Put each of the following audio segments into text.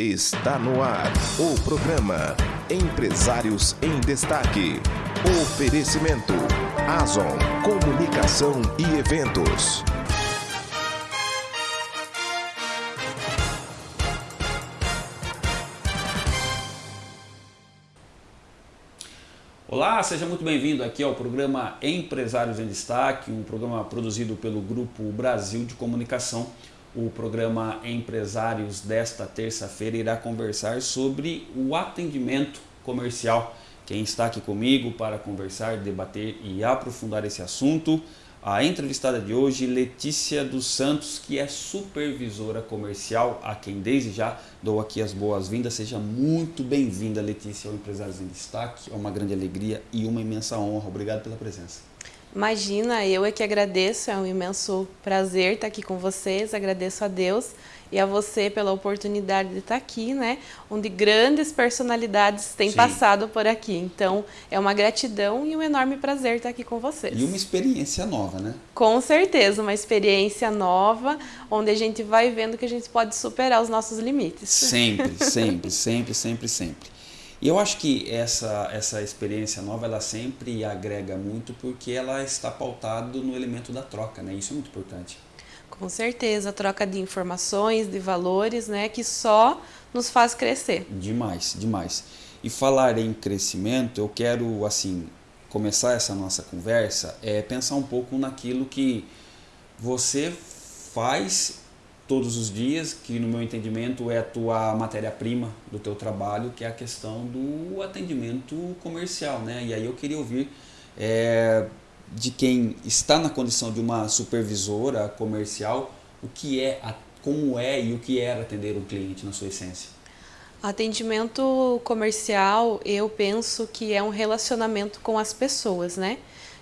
Está no ar o programa Empresários em Destaque. Oferecimento Azon Comunicação e Eventos. Olá, seja muito bem-vindo aqui ao programa Empresários em Destaque, um programa produzido pelo Grupo Brasil de Comunicação. O programa Empresários desta terça-feira irá conversar sobre o atendimento comercial. Quem está aqui comigo para conversar, debater e aprofundar esse assunto, a entrevistada de hoje, Letícia dos Santos, que é supervisora comercial, a quem desde já dou aqui as boas-vindas. Seja muito bem-vinda, Letícia, ao Empresários em Destaque. É uma grande alegria e uma imensa honra. Obrigado pela presença. Imagina, eu é que agradeço, é um imenso prazer estar aqui com vocês, agradeço a Deus e a você pela oportunidade de estar aqui, né? Onde grandes personalidades têm Sim. passado por aqui. Então, é uma gratidão e um enorme prazer estar aqui com vocês. E uma experiência nova, né? Com certeza, uma experiência nova, onde a gente vai vendo que a gente pode superar os nossos limites. Sempre, sempre, sempre, sempre, sempre. E eu acho que essa, essa experiência nova, ela sempre agrega muito porque ela está pautada no elemento da troca, né? Isso é muito importante. Com certeza, a troca de informações, de valores, né? Que só nos faz crescer. Demais, demais. E falar em crescimento, eu quero, assim, começar essa nossa conversa, é pensar um pouco naquilo que você faz todos os dias, que no meu entendimento é a tua matéria-prima do teu trabalho, que é a questão do atendimento comercial, né? E aí eu queria ouvir é, de quem está na condição de uma supervisora comercial, o que é, como é e o que é atender um cliente na sua essência. Atendimento comercial, eu penso que é um relacionamento com as pessoas, né?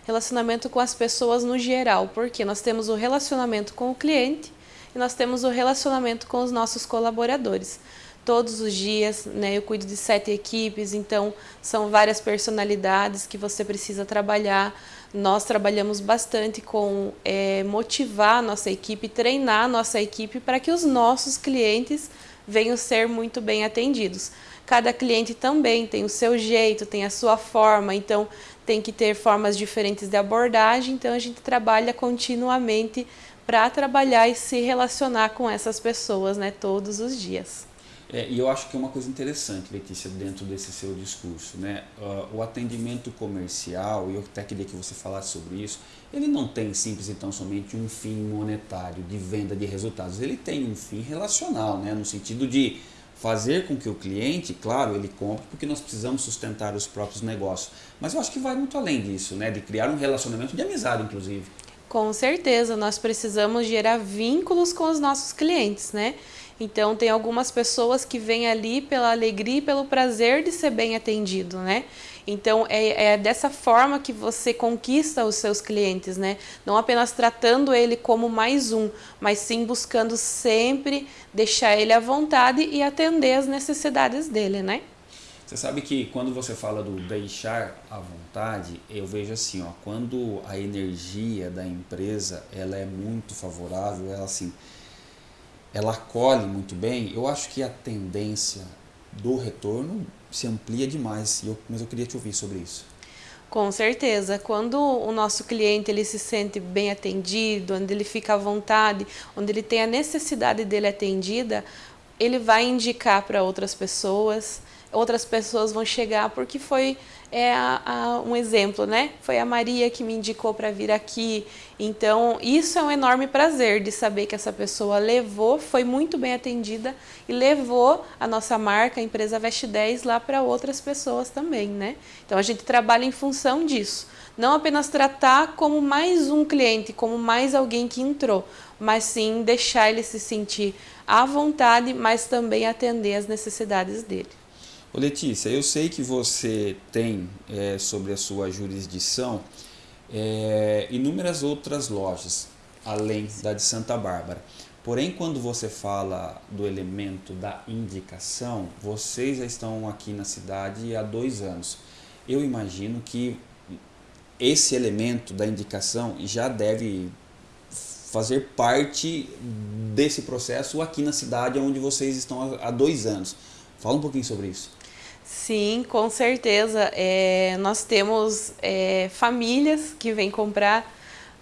Relacionamento com as pessoas no geral, porque nós temos o relacionamento com o cliente nós temos o relacionamento com os nossos colaboradores. Todos os dias, né, eu cuido de sete equipes, então são várias personalidades que você precisa trabalhar. Nós trabalhamos bastante com é, motivar a nossa equipe, treinar a nossa equipe para que os nossos clientes venham ser muito bem atendidos. Cada cliente também tem o seu jeito, tem a sua forma, então tem que ter formas diferentes de abordagem, então a gente trabalha continuamente para trabalhar e se relacionar com essas pessoas né, todos os dias. É, e eu acho que é uma coisa interessante, Letícia, dentro desse seu discurso, né? Uh, o atendimento comercial, e eu até queria que você falasse sobre isso, ele não tem simples então somente um fim monetário de venda de resultados, ele tem um fim relacional, né? no sentido de fazer com que o cliente, claro, ele compre porque nós precisamos sustentar os próprios negócios, mas eu acho que vai muito além disso, né? de criar um relacionamento de amizade, inclusive. Com certeza, nós precisamos gerar vínculos com os nossos clientes, né? Então, tem algumas pessoas que vêm ali pela alegria e pelo prazer de ser bem atendido, né? Então, é, é, dessa forma que você conquista os seus clientes, né? Não apenas tratando ele como mais um, mas sim buscando sempre deixar ele à vontade e atender as necessidades dele, né? Você sabe que quando você fala do deixar à vontade, eu vejo assim, ó, quando a energia da empresa ela é muito favorável, ela assim, ela acolhe muito bem, eu acho que a tendência do retorno se amplia demais. Eu, mas eu queria te ouvir sobre isso. Com certeza, quando o nosso cliente ele se sente bem atendido, onde ele fica à vontade, onde ele tem a necessidade dele atendida, ele vai indicar para outras pessoas, outras pessoas vão chegar porque foi é, a, a, um exemplo, né? Foi a Maria que me indicou para vir aqui. Então, isso é um enorme prazer de saber que essa pessoa levou, foi muito bem atendida e levou a nossa marca, a empresa Veste 10, lá para outras pessoas também, né? Então, a gente trabalha em função disso. Não apenas tratar como mais um cliente, como mais alguém que entrou, mas sim deixar ele se sentir à vontade, mas também atender as necessidades dele. Ô Letícia, eu sei que você tem é, sobre a sua jurisdição é, inúmeras outras lojas, além da de Santa Bárbara. Porém, quando você fala do elemento da indicação, vocês já estão aqui na cidade há dois anos. Eu imagino que esse elemento da indicação já deve fazer parte desse processo aqui na cidade onde vocês estão há dois anos. Fala um pouquinho sobre isso. Sim, com certeza. É, nós temos é, famílias que vêm comprar,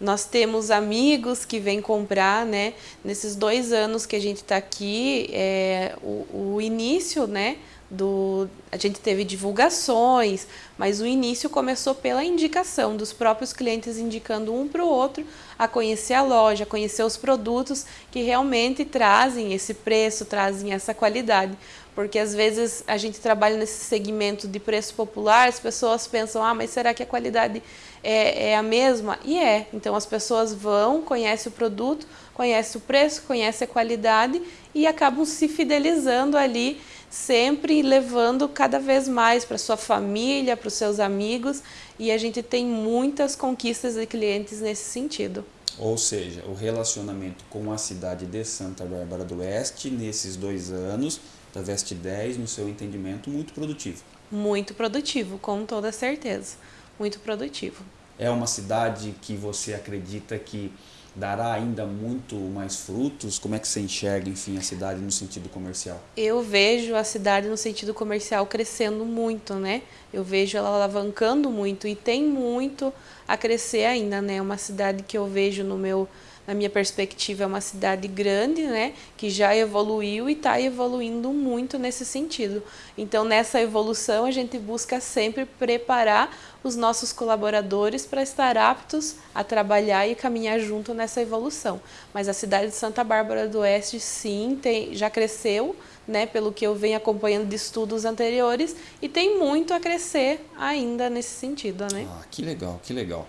nós temos amigos que vêm comprar, né? Nesses dois anos que a gente está aqui, é, o, o início, né? do a gente teve divulgações, mas o início começou pela indicação dos próprios clientes indicando um para o outro a conhecer a loja, a conhecer os produtos que realmente trazem esse preço, trazem essa qualidade. Porque às vezes a gente trabalha nesse segmento de preço popular, as pessoas pensam, ah, mas será que a qualidade é, é a mesma? E é. Então as pessoas vão, conhecem o produto, conhecem o preço, conhecem a qualidade e acabam se fidelizando ali sempre levando cada vez mais para sua família, para os seus amigos, e a gente tem muitas conquistas de clientes nesse sentido. Ou seja, o relacionamento com a cidade de Santa Bárbara do Oeste, nesses dois anos, da Veste 10, no seu entendimento, muito produtivo. Muito produtivo, com toda certeza. Muito produtivo. É uma cidade que você acredita que dará ainda muito mais frutos? Como é que você enxerga, enfim, a cidade no sentido comercial? Eu vejo a cidade no sentido comercial crescendo muito, né? Eu vejo ela alavancando muito e tem muito a crescer ainda, né? Uma cidade que eu vejo no meu na minha perspectiva, é uma cidade grande, né, que já evoluiu e está evoluindo muito nesse sentido. Então, nessa evolução, a gente busca sempre preparar os nossos colaboradores para estar aptos a trabalhar e caminhar junto nessa evolução. Mas a cidade de Santa Bárbara do Oeste, sim, tem, já cresceu, né, pelo que eu venho acompanhando de estudos anteriores, e tem muito a crescer ainda nesse sentido. Né? Ah, que legal, que legal.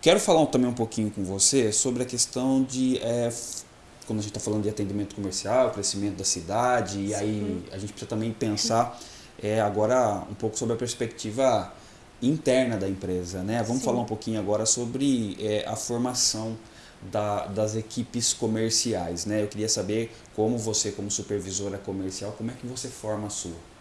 Quero falar também um pouquinho com você sobre a questão de, é, quando a gente está falando de atendimento comercial, crescimento da cidade, Sim. e aí a gente precisa também pensar é, agora um pouco sobre a perspectiva interna da empresa. Né? Vamos Sim. falar um pouquinho agora sobre é, a formação da, das equipes comerciais. Né? Eu queria saber como você, como supervisora comercial, como é que você forma a sua?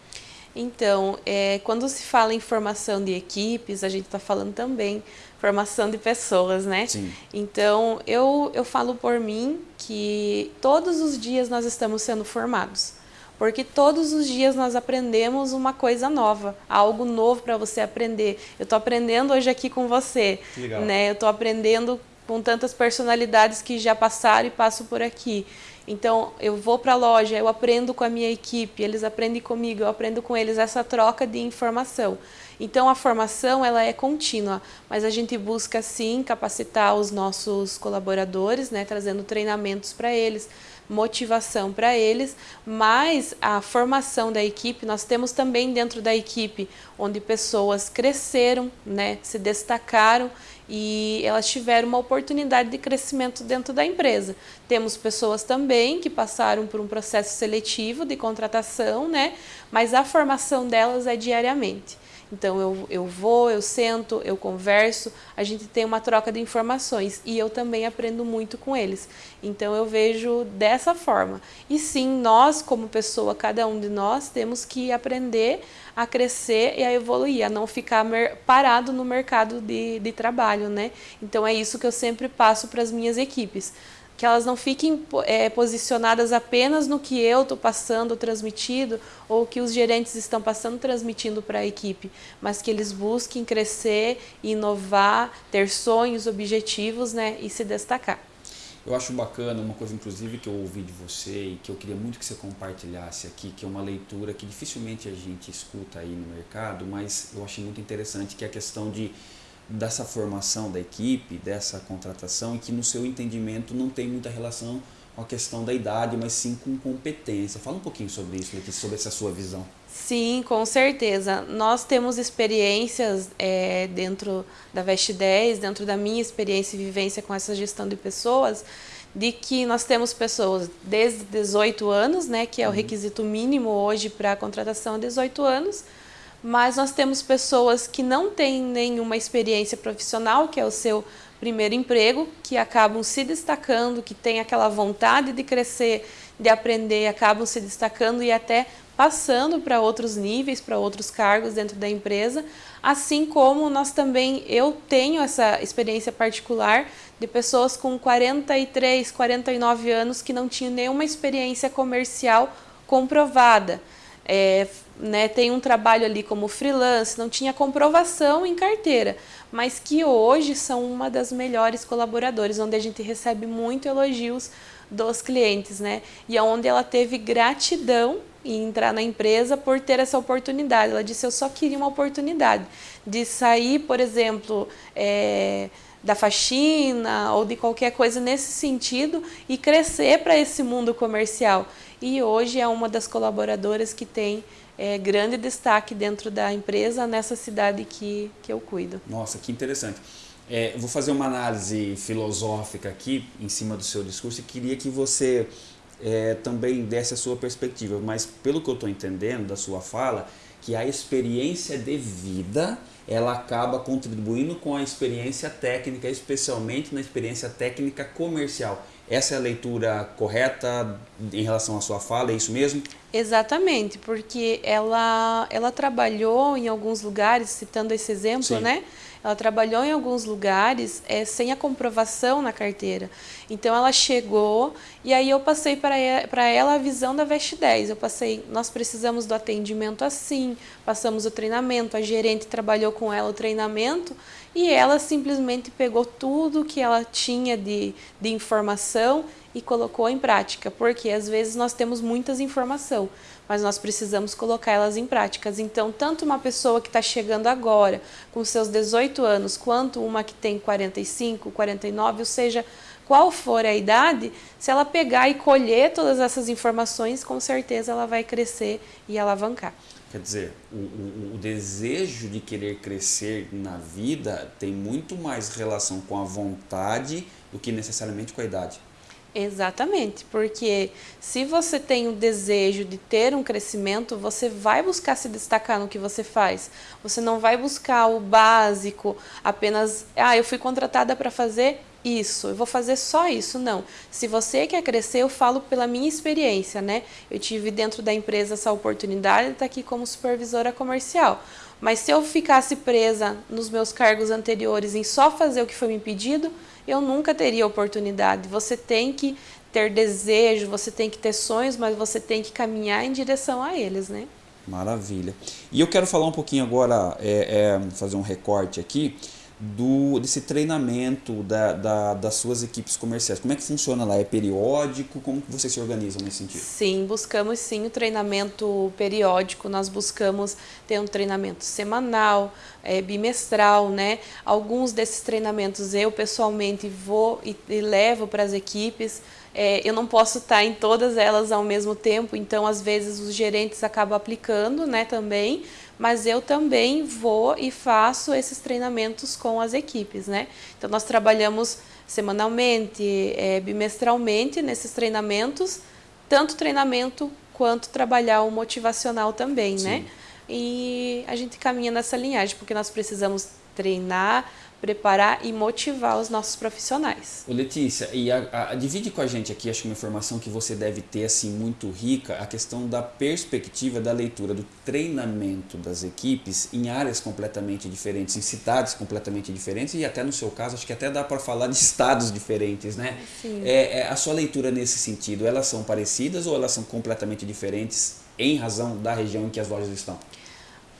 Então, é, quando se fala em formação de equipes, a gente está falando também formação de pessoas, né? Sim. Então, eu, eu falo por mim que todos os dias nós estamos sendo formados. Porque todos os dias nós aprendemos uma coisa nova, algo novo para você aprender. Eu estou aprendendo hoje aqui com você, Legal. né? Eu estou aprendendo com tantas personalidades que já passaram e passam por aqui. Então, eu vou para a loja, eu aprendo com a minha equipe, eles aprendem comigo, eu aprendo com eles essa troca de informação. Então, a formação ela é contínua, mas a gente busca sim capacitar os nossos colaboradores, né, trazendo treinamentos para eles, motivação para eles, mas a formação da equipe, nós temos também dentro da equipe onde pessoas cresceram, né, se destacaram e elas tiveram uma oportunidade de crescimento dentro da empresa. Temos pessoas também que passaram por um processo seletivo de contratação, né, mas a formação delas é diariamente. Então eu, eu vou, eu sento, eu converso, a gente tem uma troca de informações e eu também aprendo muito com eles. Então eu vejo dessa forma. E sim, nós como pessoa, cada um de nós, temos que aprender a crescer e a evoluir, a não ficar parado no mercado de, de trabalho, né? Então é isso que eu sempre passo para as minhas equipes que elas não fiquem é, posicionadas apenas no que eu estou passando, transmitido, ou que os gerentes estão passando, transmitindo para a equipe, mas que eles busquem crescer, inovar, ter sonhos, objetivos né, e se destacar. Eu acho bacana, uma coisa inclusive que eu ouvi de você e que eu queria muito que você compartilhasse aqui, que é uma leitura que dificilmente a gente escuta aí no mercado, mas eu achei muito interessante, que é a questão de dessa formação da equipe, dessa contratação, que no seu entendimento não tem muita relação com a questão da idade, mas sim com competência. Fala um pouquinho sobre isso, Letícia, sobre essa sua visão. Sim, com certeza. Nós temos experiências é, dentro da Veste 10, dentro da minha experiência e vivência com essa gestão de pessoas, de que nós temos pessoas desde 18 anos, né, que é o uhum. requisito mínimo hoje para a contratação, 18 anos, mas nós temos pessoas que não têm nenhuma experiência profissional, que é o seu primeiro emprego, que acabam se destacando, que têm aquela vontade de crescer, de aprender, acabam se destacando e até passando para outros níveis, para outros cargos dentro da empresa, assim como nós também, eu tenho essa experiência particular de pessoas com 43, 49 anos que não tinham nenhuma experiência comercial comprovada. É, né, tem um trabalho ali como freelance, não tinha comprovação em carteira, mas que hoje são uma das melhores colaboradores, onde a gente recebe muito elogios dos clientes, né? E onde ela teve gratidão em entrar na empresa por ter essa oportunidade. Ela disse, eu só queria uma oportunidade de sair, por exemplo, é, da faxina ou de qualquer coisa nesse sentido e crescer para esse mundo comercial. E hoje é uma das colaboradoras que tem é, grande destaque dentro da empresa nessa cidade que, que eu cuido. Nossa, que interessante. É, vou fazer uma análise filosófica aqui em cima do seu discurso e queria que você é, também desse a sua perspectiva, mas pelo que eu estou entendendo da sua fala, que a experiência de vida ela acaba contribuindo com a experiência técnica, especialmente na experiência técnica comercial. Essa é a leitura correta em relação à sua fala, é isso mesmo? Exatamente, porque ela, ela trabalhou em alguns lugares, citando esse exemplo, Sim. né? Ela trabalhou em alguns lugares é, sem a comprovação na carteira. Então ela chegou e aí eu passei para ela a visão da Veste 10. Eu passei, nós precisamos do atendimento assim, passamos o treinamento, a gerente trabalhou com ela o treinamento e ela simplesmente pegou tudo que ela tinha de, de informação e colocou em prática, porque às vezes nós temos muitas informação, mas nós precisamos colocar elas em práticas. Então, tanto uma pessoa que está chegando agora, com seus 18 anos, quanto uma que tem 45, 49, ou seja, qual for a idade, se ela pegar e colher todas essas informações, com certeza ela vai crescer e alavancar. Quer dizer, o, o, o, desejo de querer crescer na vida tem muito mais relação com a vontade do que necessariamente com a idade. Exatamente, porque se você tem o desejo de ter um crescimento, você vai buscar se destacar no que você faz. Você não vai buscar o básico, apenas, ah, eu fui contratada para fazer isso, eu vou fazer só isso. Não. Se você quer crescer, eu falo pela minha experiência, né? Eu tive dentro da empresa essa oportunidade de estar aqui como supervisora comercial. Mas se eu ficasse presa nos meus cargos anteriores em só fazer o que foi me pedido, eu nunca teria oportunidade. Você tem que ter desejo, você tem que ter sonhos, mas você tem que caminhar em direção a eles, né? Maravilha. E eu quero falar um pouquinho agora, é, é, fazer um recorte aqui, do, desse treinamento da, da, das suas equipes comerciais. Como é que funciona lá? É periódico? Como que vocês se organizam nesse sentido? Sim, buscamos sim o treinamento periódico. Nós buscamos ter um treinamento semanal, é, bimestral, né? Alguns desses treinamentos eu pessoalmente vou e, e levo para as equipes. É, eu não posso estar em todas elas ao mesmo tempo, então às vezes os gerentes acabam aplicando né, também, mas eu também vou e faço esses treinamentos com as equipes, né? Então nós trabalhamos semanalmente, é, bimestralmente nesses treinamentos, tanto treinamento quanto trabalhar o motivacional também, né? Sim. né? E a gente caminha nessa linhagem, porque nós precisamos treinar, preparar e motivar os nossos profissionais. Ô Letícia, e a, a, divide com a gente aqui, acho que uma informação que você deve ter assim muito rica, a questão da perspectiva da leitura, do treinamento das equipes em áreas completamente diferentes, em cidades completamente diferentes e até no seu caso, acho que até dá para falar de estados diferentes, né? Sim. É, é, a sua leitura nesse sentido, elas são parecidas ou elas são completamente diferentes em razão da região em que as lojas estão?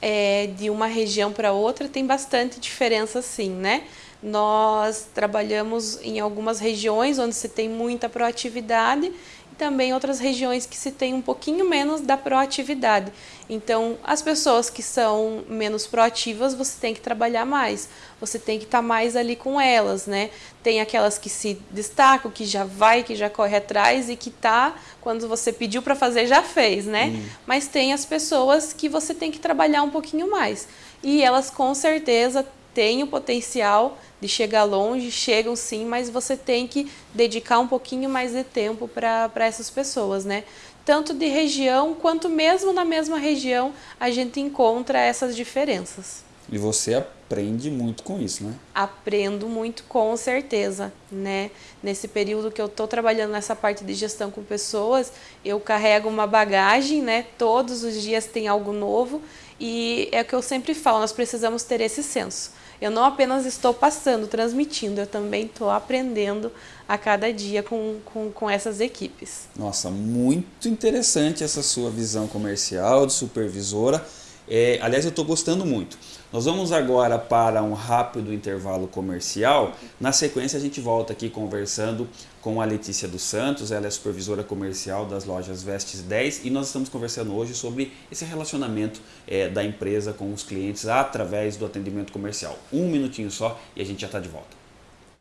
É, de uma região para outra tem bastante diferença sim, né? Nós trabalhamos em algumas regiões onde se tem muita proatividade e também outras regiões que se tem um pouquinho menos da proatividade. Então, as pessoas que são menos proativas, você tem que trabalhar mais, você tem que estar tá mais ali com elas, né? Tem aquelas que se destacam, que já vai, que já corre atrás e que tá, quando você pediu para fazer, já fez, né? Hum. Mas tem as pessoas que você tem que trabalhar um pouquinho mais. E elas com certeza têm o potencial de chegar longe, chegam sim, mas você tem que dedicar um pouquinho mais de tempo para essas pessoas, né? Tanto de região, quanto mesmo na mesma região, a gente encontra essas diferenças. E você aprende muito com isso, né? Aprendo muito, com certeza, né? Nesse período que eu estou trabalhando nessa parte de gestão com pessoas, eu carrego uma bagagem, né? Todos os dias tem algo novo e é o que eu sempre falo, nós precisamos ter esse senso. Eu não apenas estou passando, transmitindo, eu também estou aprendendo a cada dia com, com, com essas equipes. Nossa, muito interessante essa sua visão comercial, de supervisora. É, aliás, eu estou gostando muito. Nós vamos agora para um rápido intervalo comercial. Na sequência, a gente volta aqui conversando com a Letícia dos Santos, ela é supervisora comercial das lojas Vestes 10 e nós estamos conversando hoje sobre esse relacionamento é, da empresa com os clientes através do atendimento comercial. Um minutinho só e a gente já está de volta.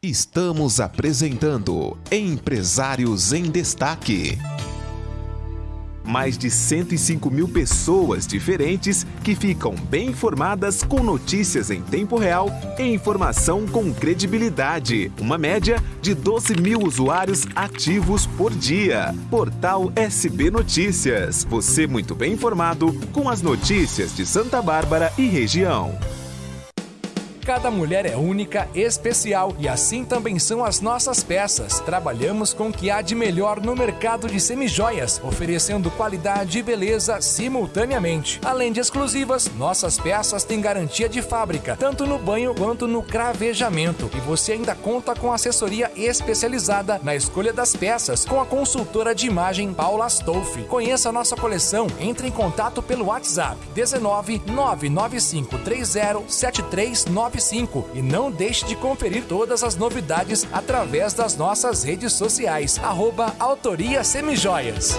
Estamos apresentando Empresários em Destaque mais de 105 mil pessoas diferentes que ficam bem informadas com notícias em tempo real e informação com credibilidade. Uma média de 12 mil usuários ativos por dia. Portal SB Notícias. Você muito bem informado com as notícias de Santa Bárbara e região. Cada mulher é única, especial e assim também são as nossas peças. Trabalhamos com o que há de melhor no mercado de semijoias, oferecendo qualidade e beleza simultaneamente. Além de exclusivas, nossas peças têm garantia de fábrica, tanto no banho quanto no cravejamento. E você ainda conta com assessoria especializada na escolha das peças com a consultora de imagem Paula Stolfi. Conheça a nossa coleção, entre em contato pelo WhatsApp 19 995 30 7395 95 e não deixe de conferir todas as novidades através das nossas redes sociais. Arroba Autoria Semijoias.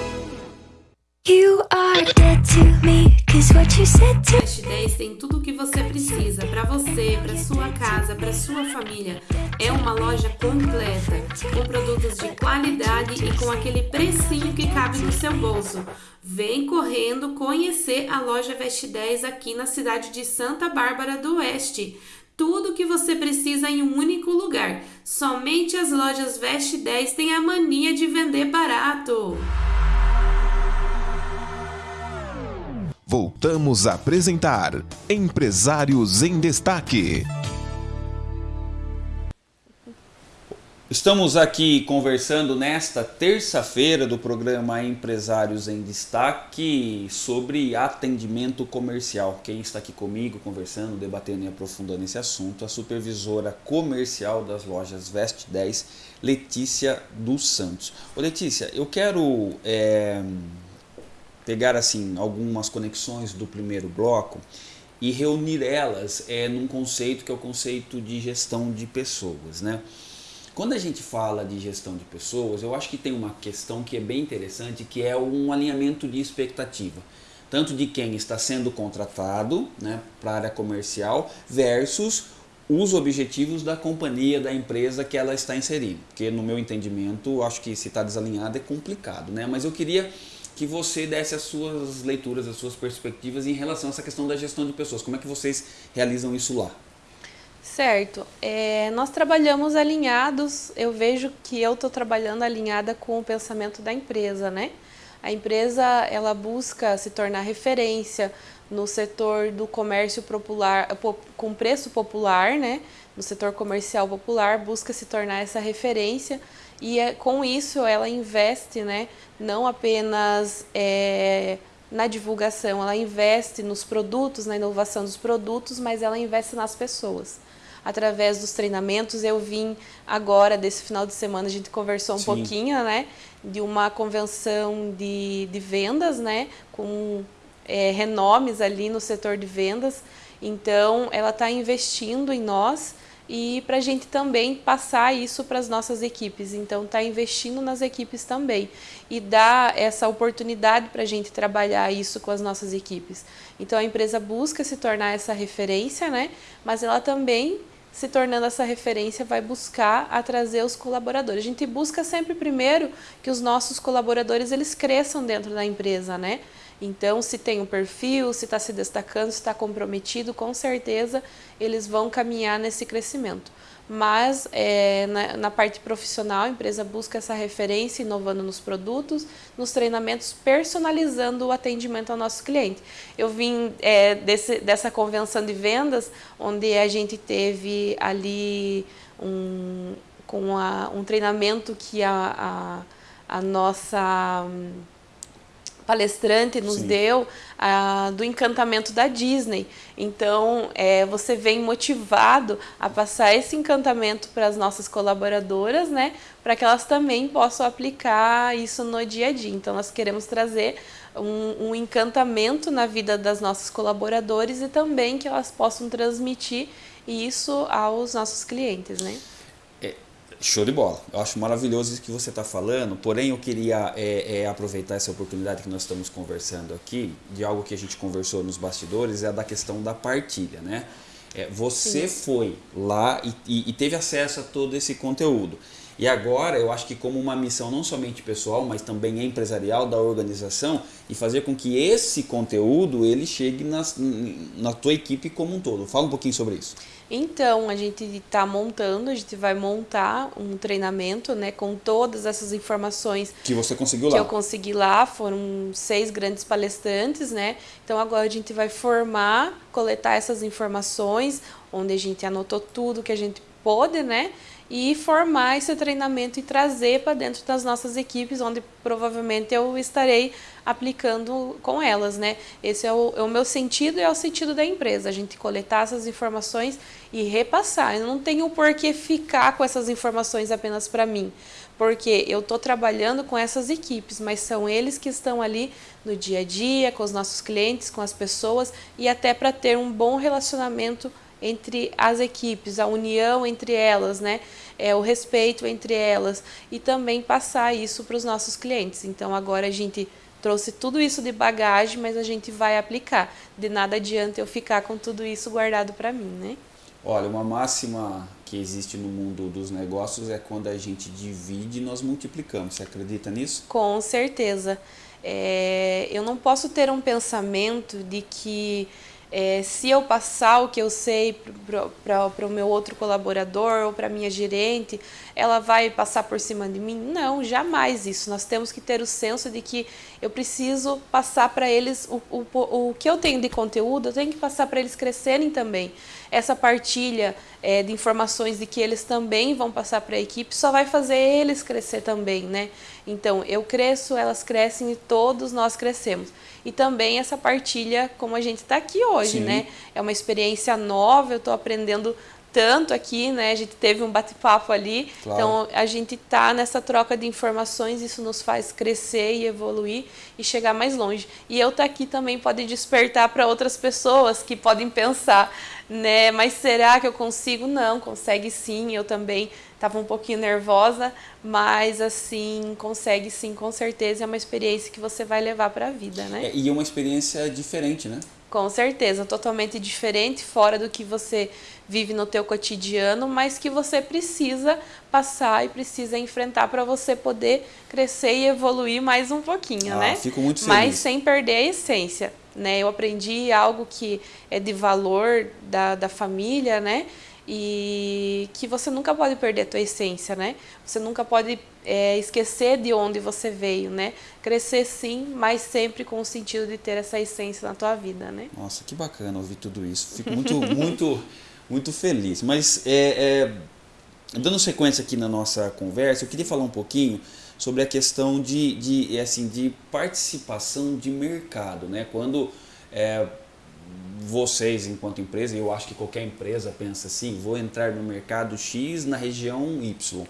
You are dead to me, cause what you said to... Fast 10 tem tudo o que você precisa para você, para sua casa, para sua família. É uma loja completa, com produtos de qualidade e com aquele precinho que cabe no seu bolso. Vem correndo conhecer a loja Veste 10 aqui na cidade de Santa Bárbara do Oeste. Tudo que você precisa em um único lugar. Somente as lojas Veste 10 têm a mania de vender barato. Voltamos a apresentar Empresários em Destaque. Estamos aqui conversando nesta terça-feira do programa Empresários em Destaque sobre atendimento comercial. Quem está aqui comigo conversando, debatendo e aprofundando esse assunto, a supervisora comercial das lojas Veste 10, Letícia dos Santos. Ô Letícia, eu quero é, pegar assim algumas conexões do primeiro bloco e reunir elas é, num conceito que é o conceito de gestão de pessoas, né? Quando a gente fala de gestão de pessoas, eu acho que tem uma questão que é bem interessante, que é um alinhamento de expectativa. Tanto de quem está sendo contratado né, para a área comercial versus os objetivos da companhia, da empresa que ela está inserindo. Porque no meu entendimento, acho que se está desalinhado é complicado. Né? Mas eu queria que você desse as suas leituras, as suas perspectivas em relação a essa questão da gestão de pessoas. Como é que vocês realizam isso lá? Certo. É, nós trabalhamos alinhados, eu vejo que eu estou trabalhando alinhada com o pensamento da empresa, né? A empresa, ela busca se tornar referência no setor do comércio popular, com preço popular, né? No setor comercial popular, busca se tornar essa referência e é, com isso ela investe, né? Não apenas é, na divulgação, ela investe nos produtos, na inovação dos produtos, mas ela investe nas pessoas através dos treinamentos. Eu vim agora, desse final de semana, a gente conversou um Sim. pouquinho, né? De uma convenção de, de vendas, né? Com é, renomes ali no setor de vendas. Então, ela está investindo em nós e para a gente também passar isso para as nossas equipes. Então, está investindo nas equipes também e dar essa oportunidade para a gente trabalhar isso com as nossas equipes. Então, a empresa busca se tornar essa referência, né? mas ela também se tornando essa referência, vai buscar a trazer os colaboradores. A gente busca sempre primeiro que os nossos colaboradores eles cresçam dentro da empresa, né? Então, se tem um perfil, se está se destacando, se está comprometido, com certeza eles vão caminhar nesse crescimento mas é, na, na, parte profissional a empresa busca essa referência, inovando nos produtos, nos treinamentos, personalizando o atendimento ao nosso cliente. Eu vim é, desse, dessa convenção de vendas, onde a gente teve ali um, com a, um treinamento que a, a, a nossa palestrante nos Sim. deu ah, do encantamento da Disney. Então, é, você vem motivado a passar esse encantamento para as nossas colaboradoras, né? Para que elas também possam aplicar isso no dia a dia. Então, nós queremos trazer um, um encantamento na vida das nossas colaboradores e também que elas possam transmitir isso aos nossos clientes, né? Show de bola. Eu acho maravilhoso isso que você está falando, porém eu queria é, é, aproveitar essa oportunidade que nós estamos conversando aqui, de algo que a gente conversou nos bastidores, é da questão da partilha, né? É, você Sim. foi lá e, e, e teve acesso a todo esse conteúdo. E agora eu acho que como uma missão não somente pessoal, mas também empresarial da organização e fazer com que esse conteúdo ele chegue nas, na tua equipe como um todo. Fala um pouquinho sobre isso. Então, a gente está montando, a gente vai montar um treinamento, né, com todas essas informações que você conseguiu que lá. eu consegui lá, foram seis grandes palestrantes, né? Então agora a gente vai formar, coletar essas informações, onde a gente anotou tudo que a gente pôde, né? E formar esse treinamento e trazer para dentro das nossas equipes, onde provavelmente eu estarei aplicando com elas, né? Esse é o, é o meu sentido e é o sentido da empresa, a gente coletar essas informações e repassar. Eu não tenho por que ficar com essas informações apenas para mim, porque eu estou trabalhando com essas equipes, mas são eles que estão ali no dia a dia, com os nossos clientes, com as pessoas e até para ter um bom relacionamento entre as equipes, a união entre elas, né? É, o respeito entre elas e também passar isso para os nossos clientes. Então agora a gente trouxe tudo isso de bagagem, mas a gente vai aplicar. De nada adianta eu ficar com tudo isso guardado para mim, né? Olha, uma máxima que existe no mundo dos negócios é quando a gente divide, nós multiplicamos. Você acredita nisso? Com certeza. É, eu não posso ter um pensamento de que é, se eu passar o que eu sei para o meu outro colaborador ou para minha gerente, ela vai passar por cima de mim? Não, jamais isso. Nós temos que ter o senso de que eu preciso passar para eles o, o, o que eu tenho de conteúdo, eu tenho que passar para eles crescerem também. Essa partilha é, de informações de que eles também vão passar para a equipe só vai fazer eles crescer também, né? Então, eu cresço, elas crescem e todos nós crescemos e também essa partilha como a gente está aqui hoje, Sim. né? É uma experiência nova, eu estou aprendendo tanto aqui, né? A gente teve um bate-papo ali, claro. então a gente tá nessa troca de informações, isso nos faz crescer e evoluir e chegar mais longe. E eu estar tá aqui também pode despertar para outras pessoas que podem pensar, né? Mas será que eu consigo? Não, consegue sim. Eu também estava um pouquinho nervosa, mas assim, consegue sim, com certeza. É uma experiência que você vai levar para a vida, né? É, e é uma experiência diferente, né? Com certeza, totalmente diferente, fora do que você vive no teu cotidiano, mas que você precisa passar e precisa enfrentar para você poder crescer e evoluir mais um pouquinho, ah, né? Fico muito feliz. Mas sem perder a essência, né? Eu aprendi algo que é de valor da, da família, né? E que você nunca pode perder a tua essência, né? Você nunca pode é, esquecer de onde você veio, né? Crescer sim, mas sempre com o sentido de ter essa essência na tua vida, né? Nossa, que bacana ouvir tudo isso. Fico muito, muito, muito feliz. Mas é, é, dando sequência aqui na nossa conversa, eu queria falar um pouquinho sobre a questão de, de, assim, de participação de mercado, né? Quando é, vocês enquanto empresa, eu acho que qualquer empresa pensa assim, vou entrar no mercado X na região Y.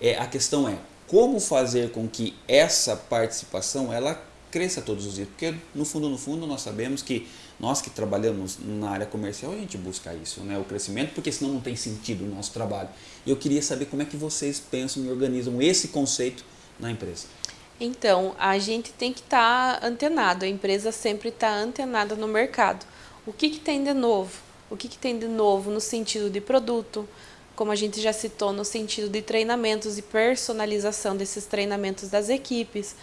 É, a questão é como fazer com que essa participação ela cresça todos os dias, porque no fundo, no fundo nós sabemos que nós que trabalhamos na área comercial, a gente busca isso, né? o crescimento, porque senão não tem sentido o nosso trabalho. Eu queria saber como é que vocês pensam e organizam esse conceito na empresa. Então, a gente tem que estar tá antenado, a empresa sempre está antenada no mercado. O que, que tem de novo? O que, que tem de novo no sentido de produto, como a gente já citou, no sentido de treinamentos e personalização desses treinamentos das equipes.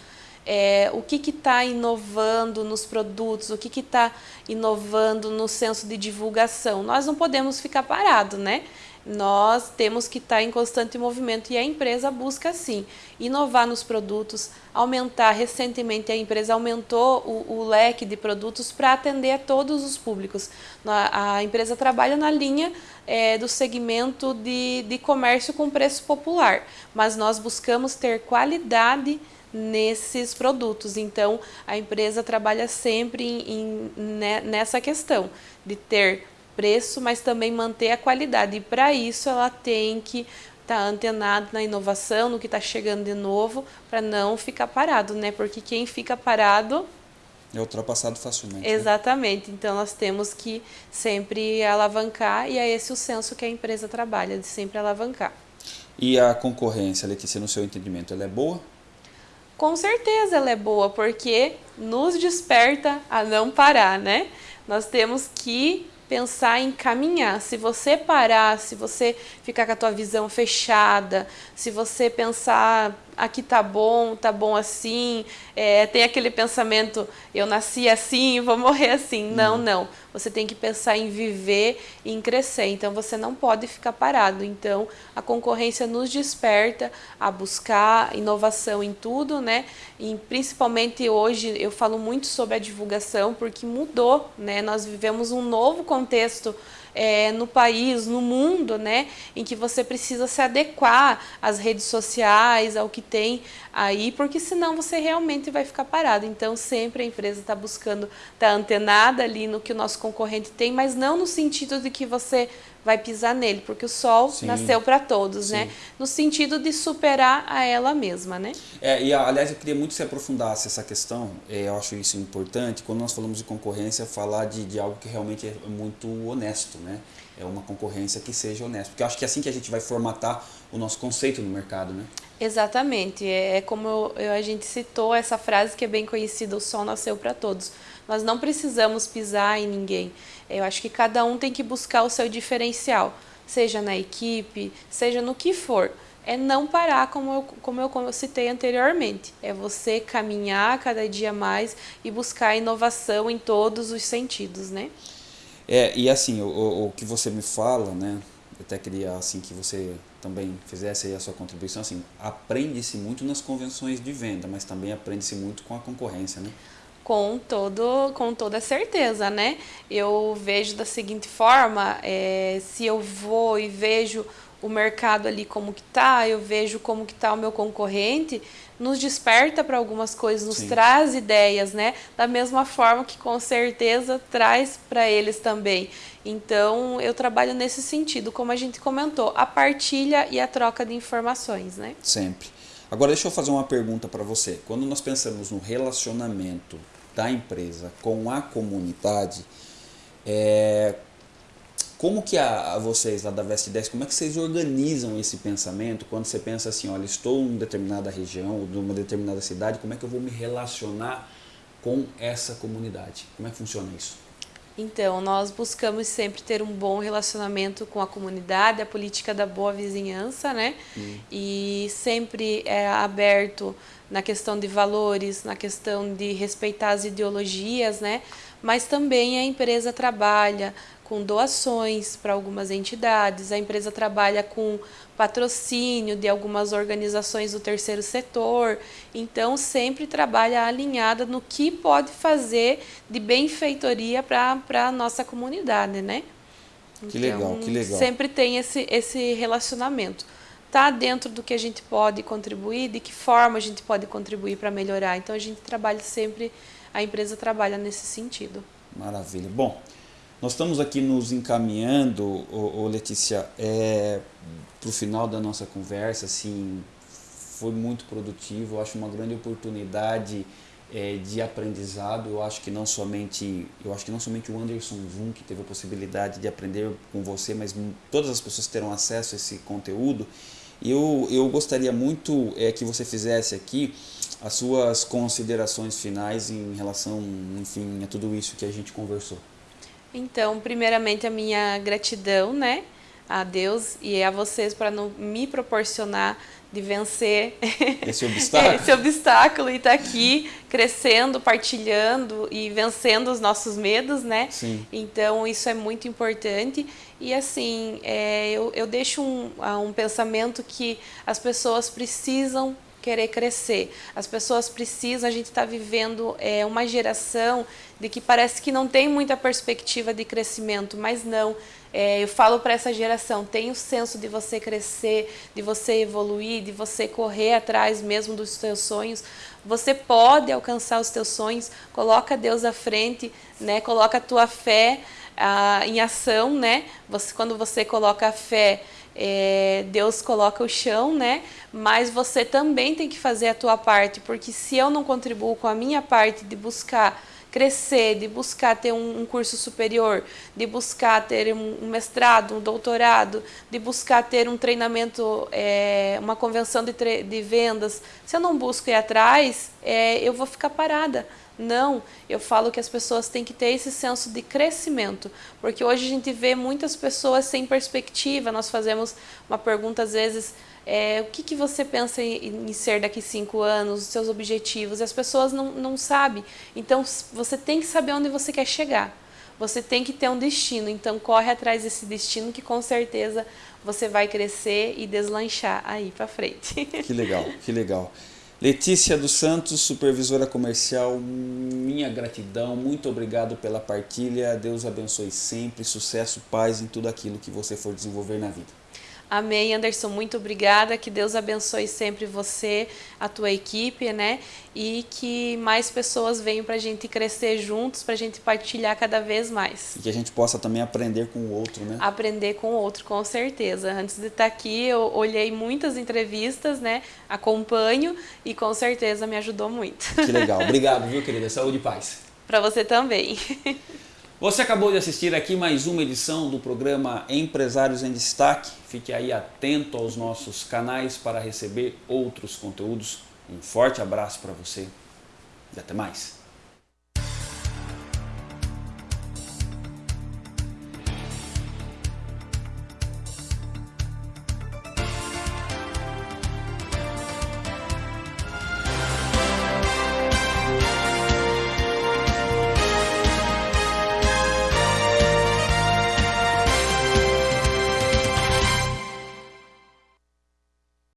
é, o que está inovando nos produtos, o que está inovando no senso de divulgação. Nós não podemos ficar parados, né? Nós temos que estar em constante movimento e a empresa busca sim inovar nos produtos, aumentar. Recentemente a empresa aumentou o, o leque de produtos para atender a todos os públicos. A, a empresa trabalha na linha é, do segmento de, de comércio com preço popular, mas nós buscamos ter qualidade nesses produtos. Então, a empresa trabalha sempre em, em, né, nessa questão de ter preço, mas também manter a qualidade. E para isso ela tem que estar tá antenado na inovação, no que está chegando de novo, para não ficar parado, né? Porque quem fica parado é ultrapassado facilmente. Né? Exatamente. Né? Então nós temos que sempre alavancar e é esse o senso que a empresa trabalha, de sempre alavancar. E a concorrência, Letícia, no seu entendimento, ela é boa? Com certeza ela é boa, porque nos desperta a não parar, né? Nós temos que pensar em caminhar. Se você parar, se você ficar com a tua visão fechada, se você pensar aqui tá bom, tá bom assim, é, tem aquele pensamento, eu nasci assim, vou morrer assim. Não, uhum. não. Você tem que pensar em viver e em crescer. Então você não pode ficar parado. Então a concorrência nos desperta a buscar inovação em tudo, né? E principalmente hoje eu falo muito sobre a divulgação porque mudou, né? Nós vivemos um novo contexto é, no país, no mundo, né, em que você precisa se adequar às redes sociais, ao que tem aí, porque senão você realmente vai ficar parado. Então, sempre a empresa está buscando estar tá antenada ali no que o nosso concorrente tem, mas não no sentido de que você vai pisar nele, porque o sol sim, nasceu para todos, né? sim. né? No sentido de superar a ela mesma, né? É, e aliás, eu queria muito que você aprofundasse essa questão, é, eu acho isso importante, quando nós falamos de concorrência, falar de, de algo que realmente é muito honesto, né? É uma concorrência que seja honesta, porque eu acho que é assim que a gente vai formatar o nosso conceito no mercado, né? Exatamente, é, é como eu, a gente citou essa frase que é bem conhecida, o sol nasceu para todos. Nós não precisamos pisar em ninguém. Eu acho que cada um tem que buscar o seu diferencial, seja na equipe, seja no que for. É não parar, como eu, como eu, como eu citei anteriormente. É você caminhar cada dia mais e buscar inovação em todos os sentidos, né? É, e assim, o, o que você me fala, né? Eu até queria assim que você também fizesse aí a sua contribuição, assim, aprende-se muito nas convenções de venda, mas também aprende-se muito com a concorrência, né? Com, todo, com toda certeza, né? Eu vejo da seguinte forma, é, se eu vou e vejo o mercado ali como que tá, eu vejo como que tá o meu concorrente, nos desperta para algumas coisas, nos Sim. traz ideias, né? Da mesma forma que com certeza traz para eles também. Então, eu trabalho nesse sentido, como a gente comentou, a partilha e a troca de informações, né? Sempre. Agora deixa eu fazer uma pergunta para você. Quando nós pensamos no relacionamento da empresa com a comunidade, é, como que a, a, vocês lá da Veste 10, como é que vocês organizam esse pensamento quando você pensa assim, olha, estou em determinada região, ou numa determinada cidade, como é que eu vou me relacionar com essa comunidade? Como é que funciona isso? Então, nós buscamos sempre ter um bom relacionamento com a comunidade, a política da boa vizinhança, né? Hum. E sempre é aberto na questão de valores, na questão de respeitar as ideologias, né? Mas também a empresa trabalha com doações para algumas entidades, a empresa trabalha com patrocínio de algumas organizações do terceiro setor, então sempre trabalha alinhada no que pode fazer de benfeitoria para a nossa comunidade, né? Que então, legal, que legal. Sempre tem esse, esse relacionamento. Está dentro do que a gente pode contribuir, de que forma a gente pode contribuir para melhorar. Então a gente trabalha sempre, a empresa trabalha nesse sentido. Maravilha. Bom, nós estamos aqui nos encaminhando, ô, ô Letícia, é, para o final da nossa conversa, assim, foi muito produtivo, eu acho uma grande oportunidade é, de aprendizado, eu acho que não somente eu acho que não somente o Anderson Zoom que teve a possibilidade de aprender com você, mas todas as pessoas terão acesso a esse conteúdo. Eu, eu gostaria muito é, que você fizesse aqui as suas considerações finais em relação, enfim, a tudo isso que a gente conversou. Então, primeiramente a minha gratidão, né, a Deus e a vocês para me proporcionar de vencer esse obstáculo, esse obstáculo e estar tá aqui crescendo, partilhando e vencendo os nossos medos, né? Sim. Então isso é muito importante e assim é, eu, eu deixo um, um pensamento que as pessoas precisam querer crescer. As pessoas precisam, a gente está vivendo é, uma geração de que parece que não tem muita perspectiva de crescimento, mas não. É, eu falo para essa geração, tem o senso de você crescer, de você evoluir, de você correr atrás mesmo dos seus sonhos. Você pode alcançar os seus sonhos, coloca Deus à frente, né? coloca a tua fé ah, em ação, né? Você, quando você coloca a fé, é, Deus coloca o chão, né? Mas você também tem que fazer a tua parte, porque se eu não contribuo com a minha parte de buscar crescer, de buscar ter um, um curso superior, de buscar ter um, um, mestrado, um doutorado, de buscar ter um treinamento, é, uma convenção de, de vendas, se eu não busco ir atrás, é, eu vou ficar parada. Não, eu falo que as pessoas têm que ter esse senso de crescimento, porque hoje a gente vê muitas pessoas sem perspectiva. Nós fazemos uma pergunta às vezes é, o que, que você pensa em, em, ser daqui cinco anos, os seus objetivos, e as pessoas não, não sabem. Então, você tem que saber onde você quer chegar. Você tem que ter um destino, então corre atrás desse destino que com certeza você vai crescer e deslanchar aí para frente. Que legal, que legal. Letícia dos Santos, supervisora comercial, minha gratidão, muito obrigado pela partilha. Deus abençoe sempre, sucesso, paz em tudo aquilo que você for desenvolver na vida. Amém, Anderson, muito obrigada. Que Deus abençoe sempre você, a tua equipe, né? E que mais pessoas venham para a gente crescer juntos, para a gente partilhar cada vez mais. E que a gente possa também aprender com o outro, né? Aprender com o outro, com certeza. Antes de estar aqui, eu olhei muitas entrevistas, né? Acompanho e com certeza me ajudou muito. Que legal. Obrigado, viu, querida? Saúde e paz. Para você também. Você acabou de assistir aqui mais uma edição do programa Empresários em Destaque. Fique aí atento aos nossos canais para receber outros conteúdos. Um forte abraço para você e até mais.